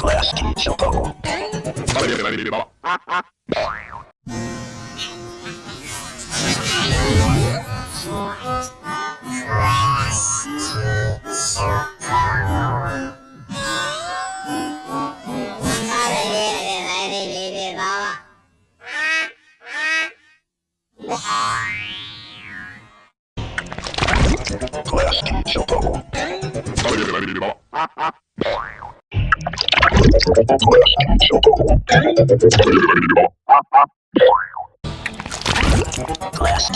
Glass Tea Choco. Glass Tea Choco. Glass